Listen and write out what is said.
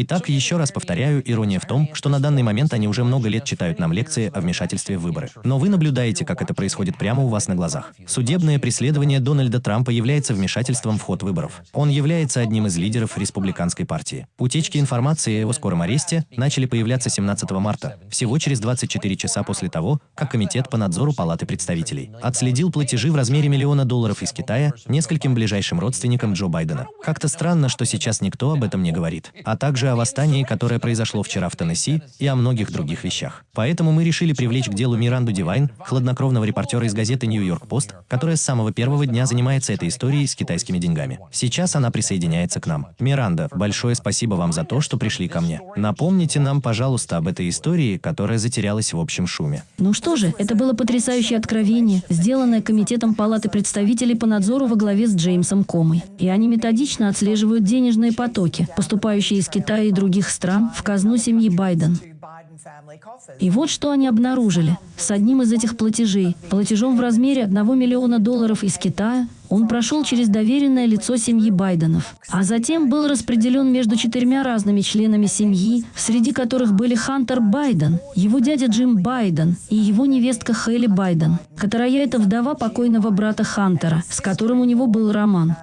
Итак, еще раз повторяю, ирония в том, что на данный момент они уже много лет читают нам лекции о вмешательстве в выборы. Но вы наблюдаете, как это происходит прямо у вас на глазах. Судебное преследование Дональда Трампа является вмешательством в ход выборов. Он является одним из лидеров республиканской партии. Утечки информации о его скором аресте начали появляться 17 марта, всего через 24 часа после того, как Комитет по надзору Палаты представителей отследил платежи в размере миллиона долларов из Китая нескольким ближайшим родственникам Джо Байдена. Как-то странно, что сейчас никто об этом не говорит. А также о восстании, которое произошло вчера в Теннесси, и о многих других вещах. Поэтому мы решили привлечь к делу Миранду Дивайн, хладнокровного репортера из газеты Нью-Йорк Пост, которая с самого первого дня занимается этой историей с китайскими деньгами. Сейчас она присоединяется к нам. Миранда, большое спасибо вам за то, что пришли ко мне. Напомните нам, пожалуйста, об этой истории, которая затерялась в общем шуме. Ну что же, это было потрясающее откровение, сделанное Комитетом Палаты представителей по надзору во главе с Джеймсом Комой. И они методично отслеживают денежные потоки, поступающие из Китая и других стран в казну семьи Байден. И вот что они обнаружили. С одним из этих платежей, платежом в размере 1 миллиона долларов из Китая, он прошел через доверенное лицо семьи Байденов, а затем был распределен между четырьмя разными членами семьи, среди которых были Хантер Байден, его дядя Джим Байден и его невестка Хелли Байден, которая это вдова покойного брата Хантера, с которым у него был роман.